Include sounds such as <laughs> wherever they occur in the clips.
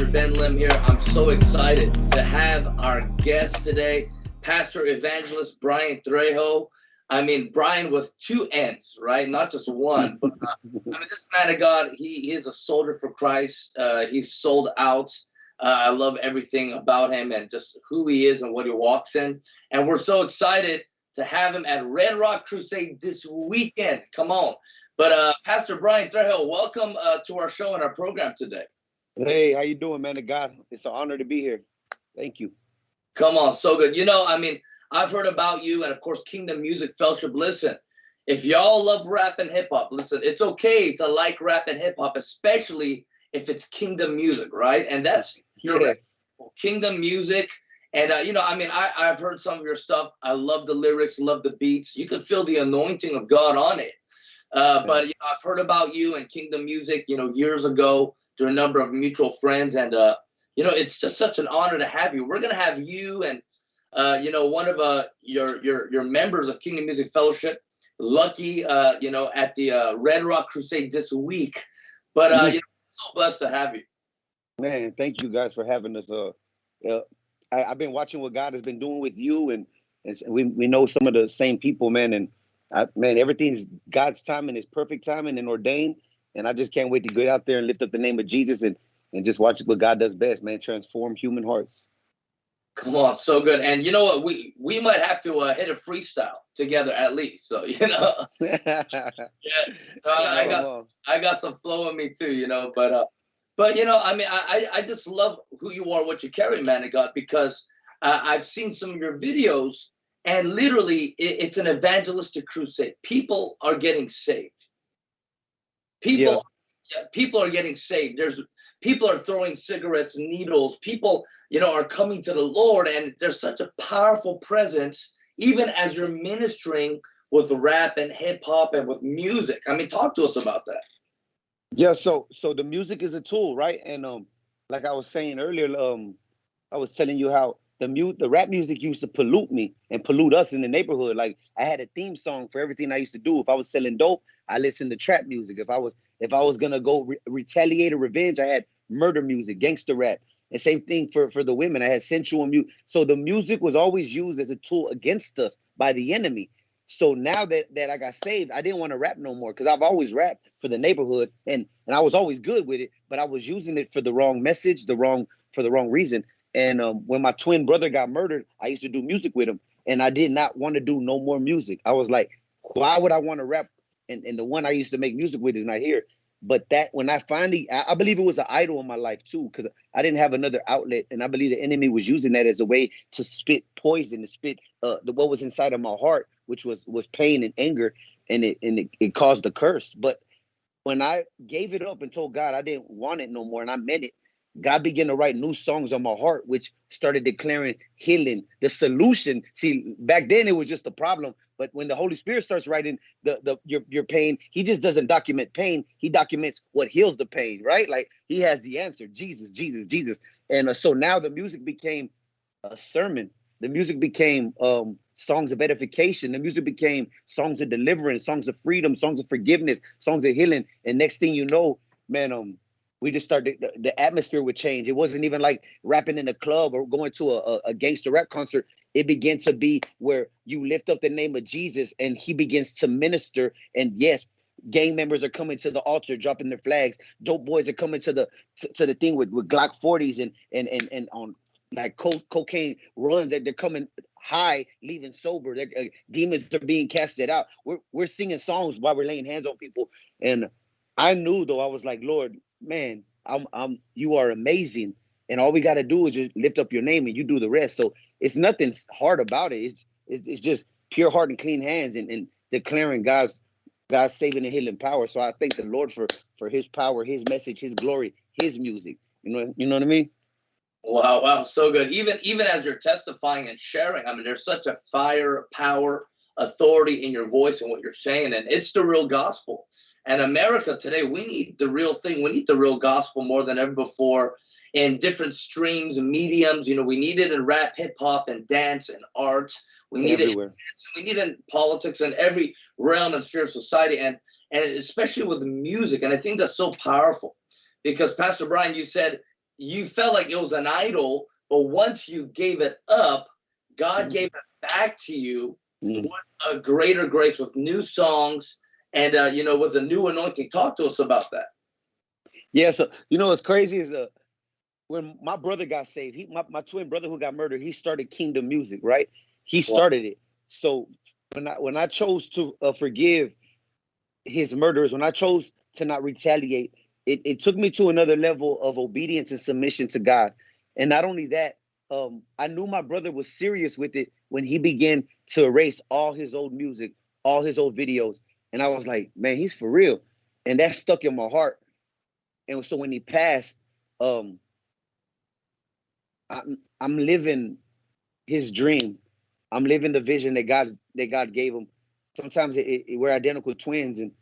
Pastor Ben Lim here. I'm so excited to have our guest today, Pastor Evangelist Brian Trejo. I mean, Brian with two N's, right? Not just one. But, uh, I mean, this man of God, he, he is a soldier for Christ. Uh, he's sold out. Uh, I love everything about him and just who he is and what he walks in. And we're so excited to have him at Red Rock Crusade this weekend. Come on. But uh, Pastor Brian Trejo, welcome uh, to our show and our program today. Hey, how you doing, man of God? It's an honor to be here. Thank you. Come on, so good. You know, I mean, I've heard about you and of course Kingdom Music Fellowship. Listen, if y'all love rap and hip hop, listen, it's okay to like rap and hip hop, especially if it's Kingdom music, right? And that's your yes. Kingdom music. And uh, you know, I mean, I, I've heard some of your stuff. I love the lyrics, love the beats. You can feel the anointing of God on it. Uh, but you know, I've heard about you and Kingdom Music, you know, years ago through a number of mutual friends, and uh, you know, it's just such an honor to have you. We're gonna have you and uh, you know, one of uh, your your your members of Kingdom Music Fellowship, Lucky, uh, you know, at the uh, Red Rock Crusade this week. But uh, you know, so blessed to have you. Man, thank you guys for having us. Uh, uh I, have been watching what God has been doing with you, and and we we know some of the same people, man, and I, man, everything's God's timing is perfect timing and ordained. And I just can't wait to get out there and lift up the name of Jesus and and just watch what God does best, man. Transform human hearts. Come on, so good. And you know what? We we might have to uh, hit a freestyle together at least. So <laughs> you know, <laughs> yeah, uh, I got I got some flow in me too. You know, but uh, but you know, I mean, I I just love who you are, what you carry, man of God, because uh, I've seen some of your videos and literally, it's an evangelistic crusade. People are getting saved. People, yeah. people are getting saved. There's people are throwing cigarettes, needles. People, you know, are coming to the Lord, and there's such a powerful presence, even as you're ministering with rap and hip hop and with music. I mean, talk to us about that. Yeah, so so the music is a tool, right? And um, like I was saying earlier, um, I was telling you how the mute the rap music used to pollute me and pollute us in the neighborhood. Like I had a theme song for everything I used to do. If I was selling dope, I listened to trap music. If I was if I was gonna go re- retaliate or revenge, I had murder music, gangster rap. And same thing for for the women. I had sensual music. So the music was always used as a tool against us by the enemy. So now that that I got saved, I didn't want to rap no more because I've always rapped for the neighborhood and and I was always good with it, but I was using it for the wrong message, the wrong for the wrong reason. And um, when my twin brother got murdered, I used to do music with him, and I did not want to do no more music. I was like, why would I want to rap? And, and the one I used to make music with is not here. But that when I finally, I, I believe it was an idol in my life too, because I didn't have another outlet, and I believe the enemy was using that as a way to spit poison, to spit uh, the, what was inside of my heart, which was was pain and anger, and it and it, it caused the curse. But when I gave it up and told God I didn't want it no more, and I meant it, God began to write new songs on my heart, which started declaring healing, the solution. See, back then it was just a problem, but when the Holy Spirit starts writing the the your your pain, He just doesn't document pain. He documents what heals the pain, right? Like He has the answer. Jesus, Jesus, Jesus. And uh, so now the music became a sermon. The music became um, songs of edification. The music became songs of deliverance, songs of freedom, songs of forgiveness, songs of healing. And next thing you know, man, um, we just started the, the, atmosphere would change. It wasn't even like rapping in a club or going to a, a gangster rap concert. It began to be where you lift up the name of jesus and he begins to minister. And yes gang members are coming to the altar dropping their flags. Dope boys are coming to the to, to the thing with, with glock 40s and and and, and on like co- cocaine runs that they're coming high leaving sober. Uh, demons are being casted out. We're, we're singing songs while we're laying hands on people. And i knew though i was like lord man, I'm I'm you are amazing. And all we got to do is just lift up your name and you do the rest. So it's nothing hard about it. It's it's, it's just pure heart and clean hands and, and declaring God's God's saving and healing power. So I thank the Lord for for his power, his message, his glory, his music. You know, you know what I mean? Wow, wow, so good. Even even as you're testifying and sharing, I mean, there's such a fire, power, authority in your voice and what you're saying, and it's the real gospel. And America today, we need the real thing. We need the real gospel more than ever before in different streams and mediums. You know, we need it in rap, hip hop, and dance and art. We need Everywhere. it. We need it in politics and every realm and sphere of society, and and especially with music. And I think that's so powerful because Pastor Brian, you said you felt like it was an idol, but once you gave it up, God mm. gave it back to you mm. with a greater grace, with new songs, and uh, you know, with the new anointing. Talk to us about that. Yeah, so you know what's crazy is uh when my brother got saved, he my, my twin brother who got murdered, he started Kingdom Music, right? He started wow. it. So when I when I chose to uh, forgive his murderers, when I chose to not retaliate, it, it took me to another level of obedience and submission to God. And not only that, um, I knew my brother was serious with it when he began to erase all his old music, all his old videos. And I was like, man, he's for real. And that stuck in my heart. And so when he passed, um, I'm I'm living his dream. I'm living the vision that God that God gave him. Sometimes it, it, we're identical twins, and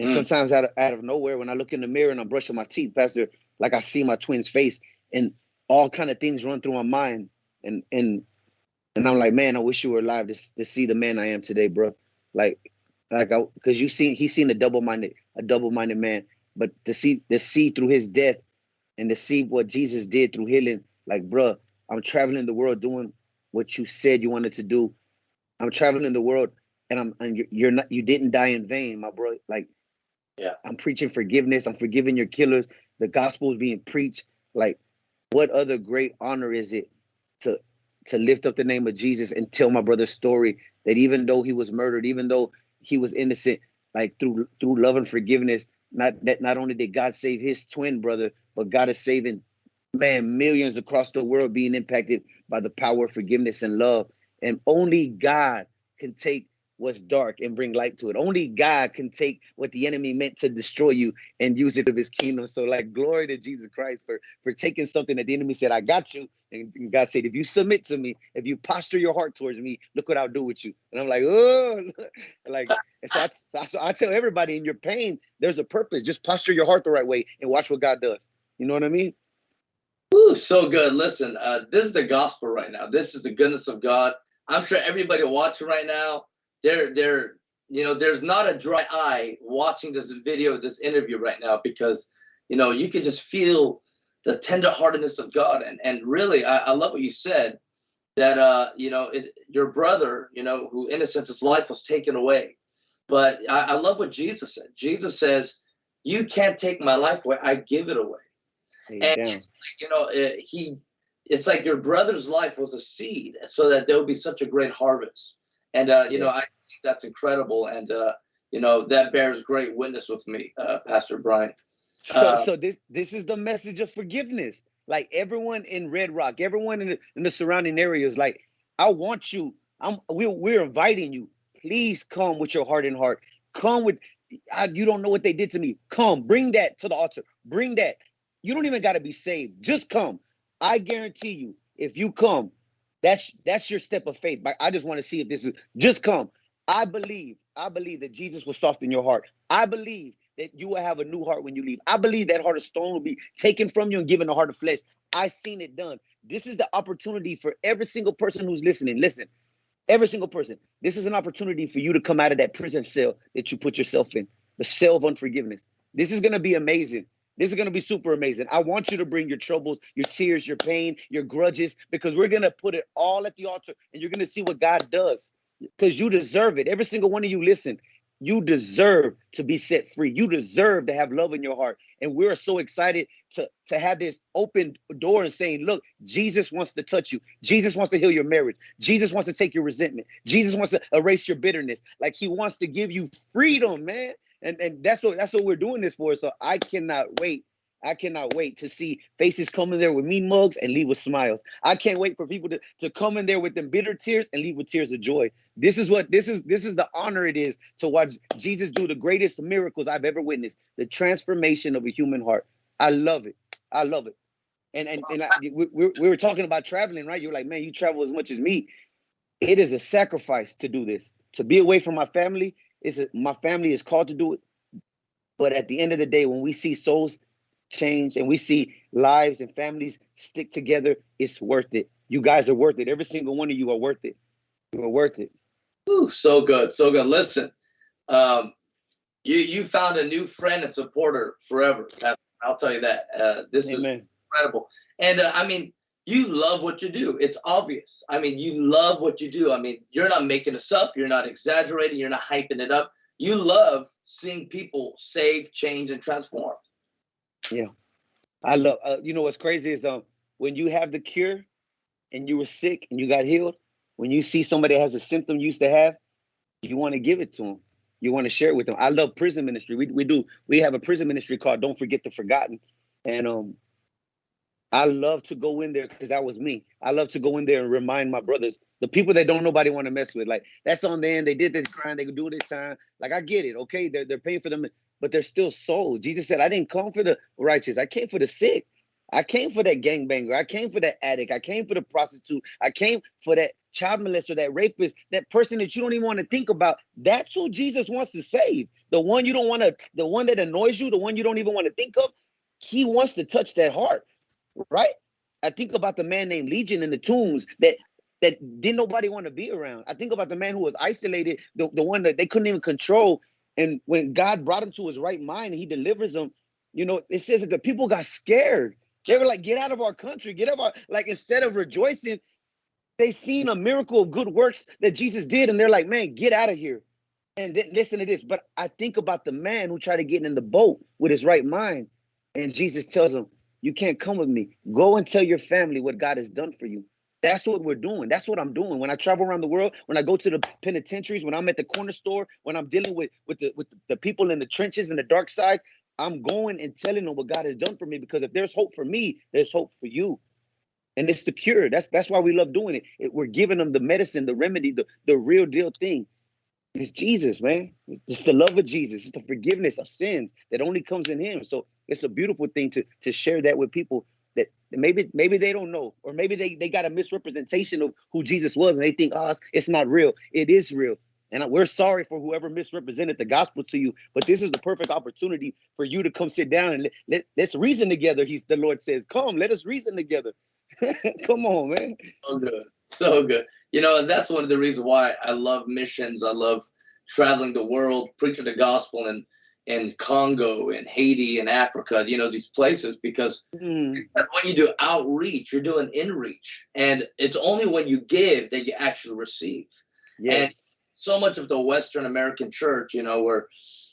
and mm. sometimes out of, out of nowhere, when I look in the mirror and I'm brushing my teeth, Pastor, like I see my twin's face, and all kind of things run through my mind, and and and I'm like, man, I wish you were alive to, to see the man I am today, bro. Like, like I, because you seen he's seen a double minded a double minded man, but to see to see through his death, and to see what Jesus did through healing like, bro, I'm traveling the world doing what you said you wanted to do. I'm traveling in the world and I'm and you're, you're not you didn't die in vain, my bro. Like, yeah, I'm preaching forgiveness. I'm forgiving your killers. The gospel is being preached. Like, what other great honor is it to to lift up the name of Jesus and tell my brother's story that even though he was murdered, even though he was innocent, like through through love and forgiveness, not that not only did God save his twin brother, but God is saving man, millions across the world being impacted by the power of forgiveness and love. And only God can take what's dark and bring light to it. Only God can take what the enemy meant to destroy you and use it of his kingdom. So like glory to Jesus Christ for for taking something that the enemy said, I got you. And God said, if you submit to me, if you posture your heart towards me, look what I'll do with you. And I'm like, oh, <laughs> like, and so I, so I tell everybody in your pain, there's a purpose. Just posture your heart the right way and watch what God does. You know what I mean? Ooh, so good. Listen, uh, this is the gospel right now. This is the goodness of God. I'm sure everybody watching right now, they're they're you know, there's not a dry eye watching this video, this interview right now, because you know you can just feel the tenderheartedness of God. And and really, I, I love what you said that uh, you know, it, your brother, you know, who in a sense his life was taken away. But I, I love what Jesus said. Jesus says, "You can't take my life away; I give it away." and you know, it, he, it's like your brother's life was a seed, so that there would be such a great harvest. And uh, you know, I think that's incredible, and uh, you know, that bears great witness with me, uh, Pastor Brian. So, uh, so this this is the message of forgiveness. Like everyone in Red Rock, everyone in the, in the surrounding areas, like I want you. I'm we we're inviting you. Please come with your heart and heart. Come with I, you don't know what they did to me. Come, bring that to the altar. Bring that. You don't even got to be saved. Just come. I guarantee you, if you come, that's that's your step of faith. But I just want to see if this is just come. I believe, I believe that Jesus will soften your heart. I believe that you will have a new heart when you leave. I believe that heart of stone will be taken from you and given a heart of flesh. I've seen it done. This is the opportunity for every single person who's listening. Listen, every single person. This is an opportunity for you to come out of that prison cell that you put yourself in, the cell of unforgiveness. This is going to be amazing. This is going to be super amazing. I want you to bring your troubles, your tears, your pain, your grudges, because we're going to put it all at the altar and you're going to see what God does because you deserve it. Every single one of you, listen, you deserve to be set free. You deserve to have love in your heart. And we're so excited to, to have this open door and saying, look, Jesus wants to touch you. Jesus wants to heal your marriage. Jesus wants to take your resentment. Jesus wants to erase your bitterness. Like he wants to give you freedom, man and and that's what that's what we're doing this for. So I cannot wait. I cannot wait to see faces come in there with mean mugs and leave with smiles. I can't wait for people to, to come in there with them bitter tears and leave with tears of joy. This is what this is this is the honor it is to watch Jesus do the greatest miracles I've ever witnessed. The transformation of a human heart. I love it. I love it. And and, and I, we, we were talking about traveling, right? You're like, man, you travel as much as me. It is a sacrifice to do this. To be away from my family it's a, my family is called to do it. But at the end of the day, when we see souls change and we see lives and families stick together, it's worth it. You guys are worth it. Every single one of you are worth it. You are worth it. Ooh, so good, so good. Listen, um, you you found a new friend and supporter forever. I'll tell you that. Uh, this Amen. is incredible. And uh, I mean, you love what you do. It's obvious. I mean, you love what you do. I mean, you're not making this up. You're not exaggerating. You're not hyping it up. You love seeing people save, change, and transform. Yeah, I love. Uh, you know what's crazy is um when you have the cure, and you were sick and you got healed. When you see somebody has a symptom you used to have, you want to give it to them. You want to share it with them. I love prison ministry. We we do. We have a prison ministry called Don't Forget the Forgotten, and um I love to go in there because that was me. I love to go in there and remind my brothers, the people that don't nobody want to mess with. Like that's on them. They did this crime. They could do this time. Like I get it. Okay, they're they're paying for them, but they're still souls. Jesus said, "I didn't come for the righteous. I came for the sick. I came for that gangbanger. I came for that addict. I came for the prostitute. I came for that child molester, that rapist, that person that you don't even want to think about. That's who Jesus wants to save. The one you don't want to, the one that annoys you, the one you don't even want to think of. He wants to touch that heart right? I think about the man named Legion in the tombs that that didn't nobody want to be around. I think about the man who was isolated, the, the one that they couldn't even control. And when God brought him to his right mind and he delivers him, you know, it says that the people got scared. They were like, get out of our country, get out of our like instead of rejoicing, they seen a miracle of good works that Jesus did, and they're like, man, get out of here. And then listen to this. But I think about the man who tried to get in the boat with his right mind. And Jesus tells him, you can't come with me. Go and tell your family what God has done for you. That's what we're doing. That's what I'm doing. When I travel around the world, when I go to the penitentiaries, when I'm at the corner store, when I'm dealing with with the with the people in the trenches and the dark side, I'm going and telling them what God has done for me because if there's hope for me, there's hope for you. And it's the cure. That's that's why we love doing it. it we're giving them the medicine, the remedy, the, the real deal thing. It's Jesus, man. It's the love of Jesus. It's the forgiveness of sins that only comes in Him. So it's a beautiful thing to to share that with people that maybe maybe they don't know, or maybe they they got a misrepresentation of who Jesus was, and they think, oh, it's, it's not real. It is real. And we're sorry for whoever misrepresented the gospel to you, but this is the perfect opportunity for you to come sit down and let, let, let's reason together. He's the Lord says, Come, let us reason together. <laughs> come on, man. So good. So good. You know, that's one of the reasons why I love missions. I love traveling the world, preaching the gospel and in Congo and Haiti and Africa, you know, these places, because mm. when you do outreach, you're doing inreach. And it's only when you give that you actually receive. Yes. And so much of the Western American church, you know, we're,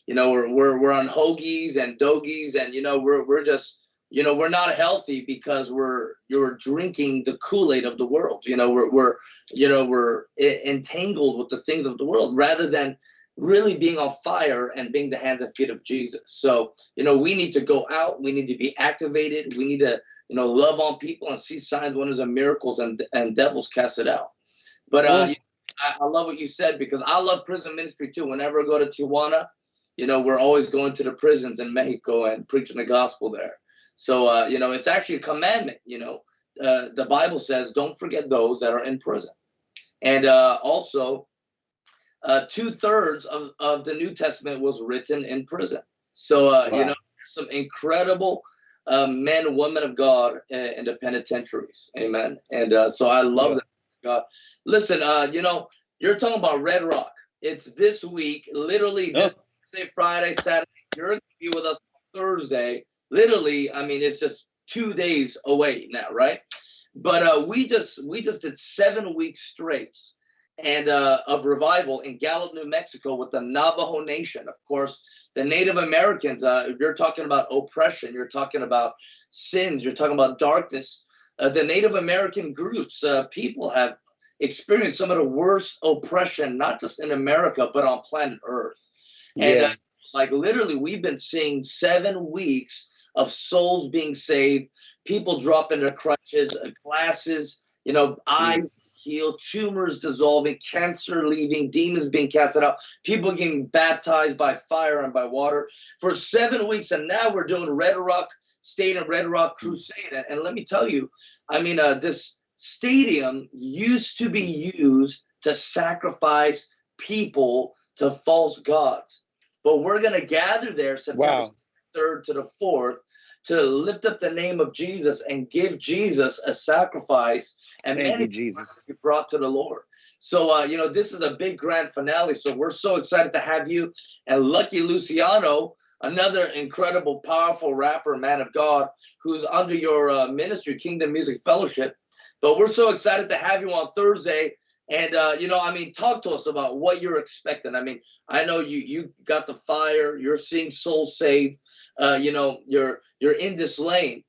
you know, we're, we're, we're on hoagies and dogies and, you know, we're, we're just, you know, we're not healthy because we're, you're drinking the Kool-Aid of the world. You know, we're, we're, you know, we're entangled with the things of the world rather than, really being on fire and being the hands and feet of Jesus. So, you know, we need to go out, we need to be activated, we need to, you know, love on people and see signs, wonders, and miracles and, and devils cast it out. But uh, I, I love what you said because I love prison ministry too. Whenever I go to Tijuana, you know, we're always going to the prisons in Mexico and preaching the gospel there. So, uh, you know, it's actually a commandment, you know, uh, the Bible says, don't forget those that are in prison. And uh, also, uh, two thirds of, of the New Testament was written in prison. So, uh, wow. you know, some incredible uh, men women of God in, in the penitentiaries. Amen. And uh, so I love yeah. that. God. Listen, uh, you know, you're talking about Red Rock. It's this week, literally this Thursday, Friday, Saturday. You're going to be with us Thursday. Literally, I mean, it's just two days away now, right? But uh, we just we just did seven weeks straight and uh, of revival in Gallup, New Mexico, with the Navajo Nation. Of course, the Native Americans. Uh, you're talking about oppression. You're talking about sins. You're talking about darkness. Uh, the Native American groups, uh, people have experienced some of the worst oppression, not just in America, but on planet Earth. And yeah. Uh, like literally, we've been seeing seven weeks of souls being saved, people dropping their crutches, uh, glasses, you know, eyes healed, tumors dissolving, cancer leaving, demons being casted out, people getting baptized by fire and by water for seven weeks. And now we're doing Red Rock State and Red Rock Crusade. And, and let me tell you, I mean, uh, this stadium used to be used to sacrifice people to false gods. But we're going to gather there September wow. 3rd to the 4th to lift up the name of Jesus and give Jesus a sacrifice and Thank you, Jesus. be brought to the Lord. So, uh, you know, this is a big grand finale. So we're so excited to have you and Lucky Luciano another incredible, powerful rapper, man of God, who's under your uh, ministry, Kingdom Music Fellowship. But we're so excited to have you on Thursday. And uh, you know, I mean, talk to us about what you're expecting. I mean, I know you you got the fire. You're seeing souls saved. Uh, you know, you're you're in this lane.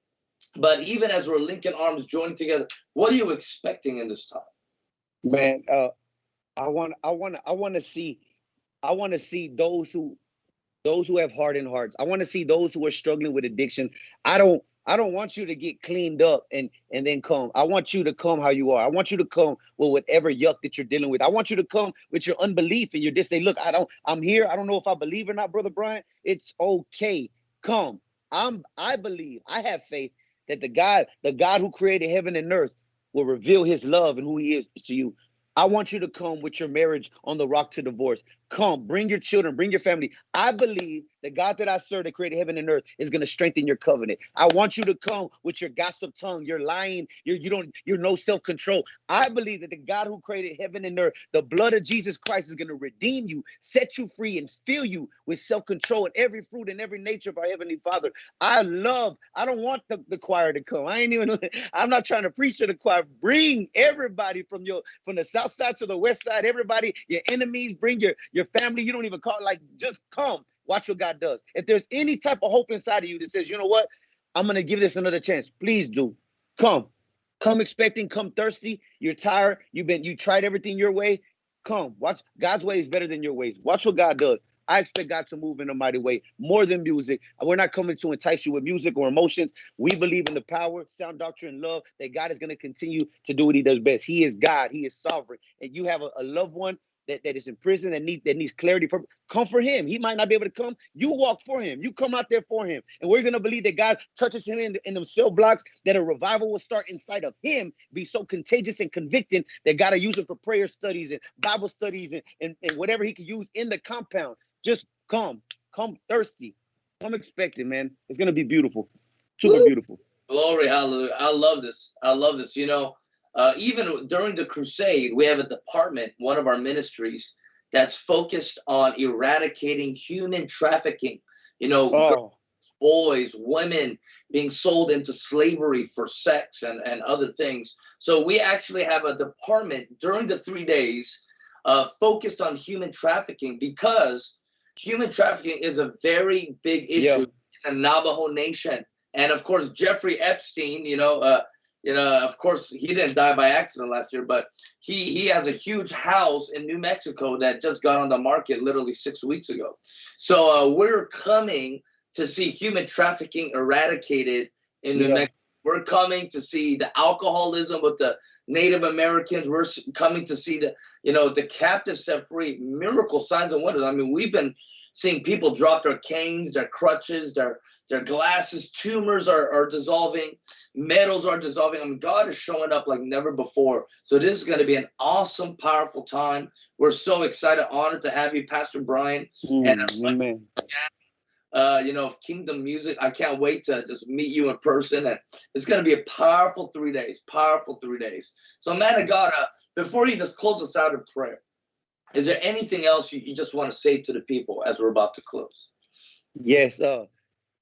But even as we're linking arms, joining together, what are you expecting in this time? Man, uh, I want, I want, I want to see, I want to see those who, those who have hardened hearts. I want to see those who are struggling with addiction. I don't, I don't want you to get cleaned up and and then come. I want you to come how you are. I want you to come with whatever yuck that you're dealing with. I want you to come with your unbelief and you're just say, look, I don't, I'm here. I don't know if I believe or not, brother Brian. It's okay. Come. I'm I believe. I have faith that the God, the God who created heaven and earth will reveal his love and who he is to you. I want you to come with your marriage on the rock to divorce. Come, bring your children, bring your family. I believe the God that I serve that created heaven and earth is going to strengthen your covenant. I want you to come with your gossip tongue, your lying, your you don't you're no self-control. I believe that the God who created heaven and earth, the blood of Jesus Christ is going to redeem you, set you free, and fill you with self-control and every fruit and every nature of our heavenly Father. I love, I don't want the, the choir to come. I ain't even <laughs> I'm not trying to preach to the choir. Bring everybody from your from the south side to the west side, everybody, your enemies, bring your your family. You don't even call like just come Watch what God does. If there's any type of hope inside of you that says, you know what, I'm to give this another chance, please do. Come. Come expecting, come thirsty. You're tired. You've been, you tried everything your way. Come. Watch. God's way is better than your ways. Watch what God does. I expect God to move in a mighty way, more than music. We're not coming to entice you with music or emotions. We believe in the power, sound doctrine, love that God is going to continue to do what He does best. He is God. He is sovereign. And you have a, a loved one that, that is in prison and need that needs clarity from come for him. He might not be able to come. You walk for him. You come out there for him. And we're gonna believe that God touches him in, in them cell blocks, that a revival will start inside of him, be so contagious and convicting that God will use it for prayer studies and Bible studies and, and, and whatever he can use in the compound. Just come, come thirsty. I'm expecting, man. It's gonna be beautiful. Super Woo. beautiful. Glory, hallelujah. I love this. I love this. You know, uh, even during the crusade, we have a department, one of our ministries, that's focused on eradicating human trafficking. You know, oh. girls, boys, women being sold into slavery for sex and, and other things. So we actually have a department during the three days uh, focused on human trafficking because human trafficking is a very big issue in the Navajo Nation. And of course, Jeffrey Epstein, you know, uh, you know, of course, he didn't die by accident last year, but he he has a huge house in New Mexico that just got on the market literally six weeks ago. So uh, we're coming to see human trafficking eradicated in New yeah. Mexico. We're coming to see the alcoholism with the Native Americans. We're coming to see the, you know, the captives set free, miracle signs and wonders. I mean, we've been seeing people drop their canes, their crutches, their their glasses, tumors are, are dissolving, metals are dissolving. I mean, God is showing up like never before. So this is going to be an awesome, powerful time. We're so excited, honored to have you, Pastor Brian. Mm, and uh, amen. Uh, you know, Kingdom Music. I can't wait to just meet you in person. And it's going to be a powerful three days, powerful three days. So, man of God, uh, before you just close us out in prayer, is there anything else you, you just want to say to the people as we're about to close? Yes. Uh,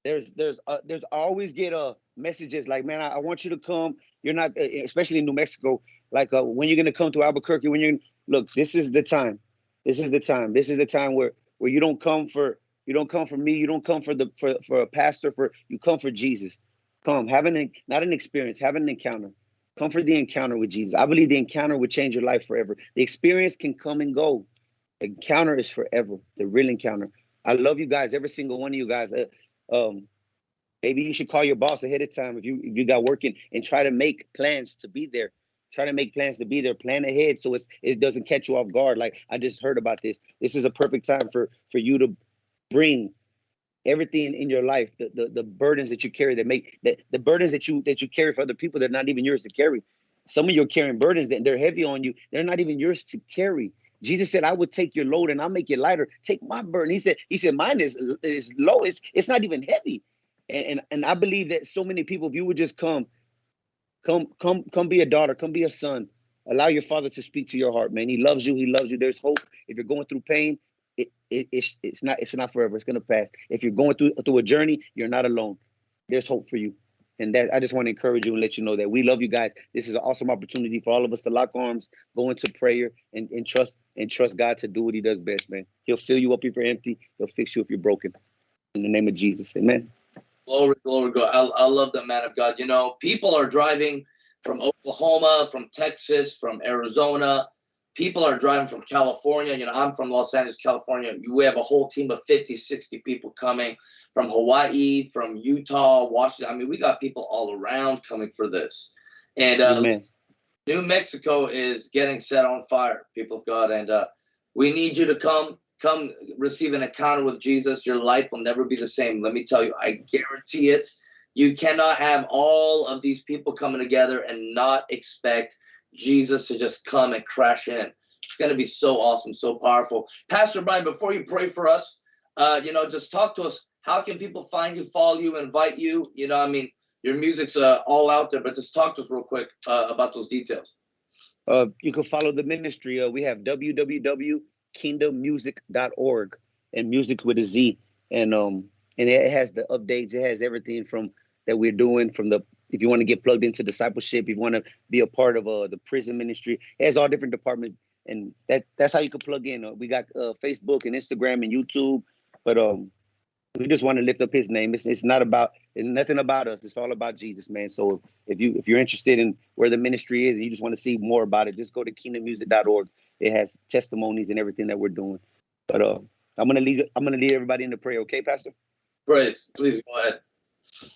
there's there's uh, there's always get uh messages like man I, I, want you to come. You're not especially in new mexico like uh, when you're gonna come to albuquerque when you're look this is the time. This is the time. This is the time where where you don't come for you don't come for me. You don't come for the for, for a pastor for you come for jesus. Come have an not an experience have an encounter. Come for the encounter with jesus. I believe the encounter would change your life forever. The experience can come and go. Encounter is forever the real encounter. I love you guys every single one of you guys. Uh, um, maybe you should call your boss ahead of time if you if you got working and try to make plans to be there. Try to make plans to be there. Plan ahead so it's, it doesn't catch you off guard. Like I just heard about this. This is a perfect time for for you to bring everything in your life, the, the, the burdens that you carry that make that the burdens that you that you carry for other people that are not even yours to carry. Some of you are carrying burdens that they're heavy on you. They're not even yours to carry. Jesus said, I would take your load and I'll make it lighter. Take my burden. He said, He said, mine is is low. It's it's not even heavy. And, and and I believe that so many people, if you would just come, come, come, come be a daughter, come be a son. Allow your father to speak to your heart, man. He loves you, he loves you. There's hope. If you're going through pain, it, it, it's it's not it's not forever. It's gonna pass. If you're going through through a journey, you're not alone. There's hope for you. And that I just want to encourage you and let you know that we love you guys. This is an awesome opportunity for all of us to lock arms, go into prayer, and, and trust and trust God to do what He does best, man. He'll fill you up if you're empty. He'll fix you if you're broken. In the name of Jesus, Amen. Glory, glory, God. I, I love that man of God. You know, people are driving from Oklahoma, from Texas, from Arizona. People are driving from California. You know, I'm from Los Angeles, California. We have a whole team of 50, 60 people coming from Hawaii, from Utah, Washington. I mean, we got people all around coming for this. And uh, New Mexico is getting set on fire, people of God. And uh, we need you to come, come receive an encounter with Jesus. Your life will never be the same. Let me tell you, I guarantee it. You cannot have all of these people coming together and not expect Jesus to just come and crash in. It's going to be so awesome, so powerful. Pastor Brian, before you pray for us, uh, you know, just talk to us. How can people find you, follow you, invite you? You know, I mean, your music's uh, all out there, but just talk to us real quick uh, about those details. Uh, you can follow the ministry. Uh, we have www.kingdommuzik.org and music with a Z. And um, and it has the updates. It has everything from that we're doing from the if you want to get plugged into discipleship, if you want to be a part of uh, the prison ministry, it has all different departments, and that that's how you can plug in. Uh, we got uh, Facebook and Instagram and YouTube, but um, we just want to lift up His name. It's it's not about it's nothing about us. It's all about Jesus, man. So if you if you're interested in where the ministry is and you just want to see more about it, just go to kingdommuzik.org. It has testimonies and everything that we're doing. But uh, I'm gonna lead I'm gonna lead everybody into prayer. Okay, Pastor? Praise. Please go ahead.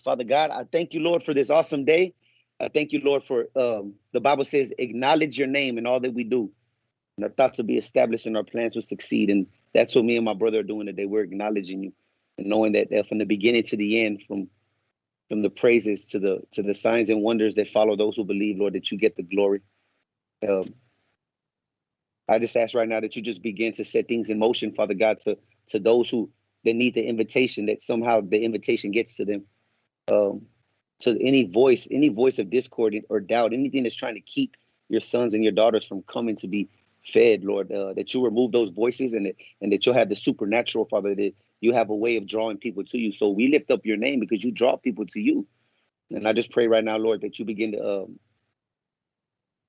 Father God, I thank you, Lord, for this awesome day. I thank you, Lord, for um, the Bible says, acknowledge your name in all that we do. And our thoughts will be established and our plans will succeed. And that's what me and my brother are doing today. We're acknowledging you and knowing that, from the beginning to the end, from from the praises to the to the signs and wonders that follow those who believe, Lord, that you get the glory. Um, I just ask right now that you just begin to set things in motion, Father God, to to those who that need the invitation, that somehow the invitation gets to them um, to any voice, any voice of discord or doubt, anything that's trying to keep your sons and your daughters from coming to be fed, Lord, uh, that you remove those voices and that, and that you'll have the supernatural, Father, that you have a way of drawing people to you. So we lift up your name because you draw people to you. And I just pray right now, Lord, that you begin to um,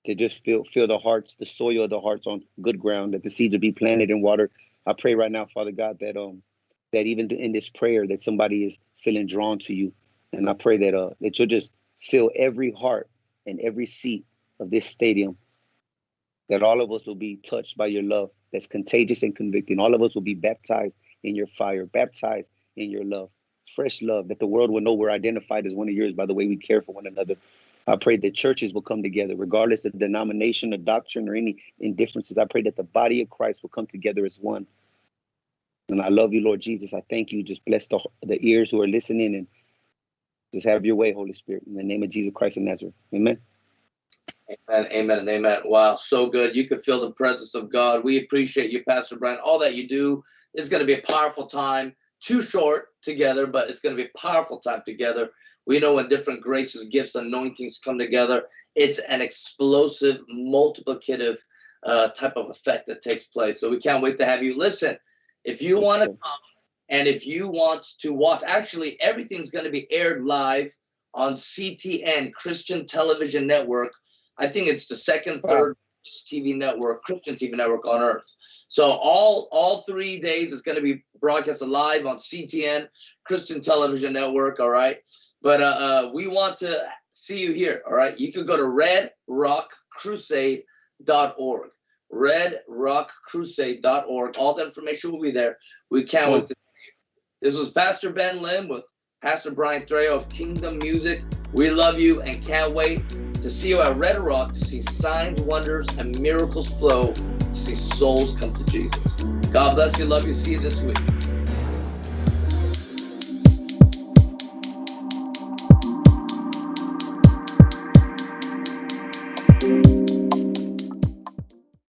to just fill fill the hearts, the soil of the hearts on good ground, that the seeds will be planted in water. I pray right now, Father God, that um that even in this prayer that somebody is feeling drawn to you and I pray that uh that you'll just fill every heart and every seat of this stadium. That all of us will be touched by your love that's contagious and convicting. All of us will be baptized in your fire, baptized in your love, fresh love, that the world will know we're identified as one of yours by the way we care for one another. I pray that churches will come together, regardless of denomination or doctrine or any indifferences. I pray that the body of Christ will come together as one. And I love you, Lord Jesus. I thank you. Just bless the, the ears who are listening and just have your way, Holy Spirit, in the name of Jesus Christ of Nazareth. Amen. Amen, amen, and amen. Wow, so good. You can feel the presence of God. We appreciate you, Pastor Brian. All that you do is going to be a powerful time. Too short together, but it's going to be a powerful time together. We know when different graces, gifts, anointings come together, it's an explosive, multiplicative uh, type of effect that takes place. So we can't wait to have you. Listen, if you want to come and if you want to watch, actually, everything's going to be aired live on CTN, Christian Television Network. I think it's the second, third TV network, Christian TV network on earth. So all all three days is going to be broadcast live on CTN, Christian Television Network. All right, but uh, uh, we want to see you here. All right, you can go to redrockcrusade.org. Redrockcrusade.org. All the information will be there. We can't wait to this was Pastor Ben Lim with Pastor Brian Trejo of Kingdom Music. We love you and can't wait to see you at Red Rock to see signs, wonders, and miracles flow, to see souls come to Jesus. God bless you. Love you. See you this week.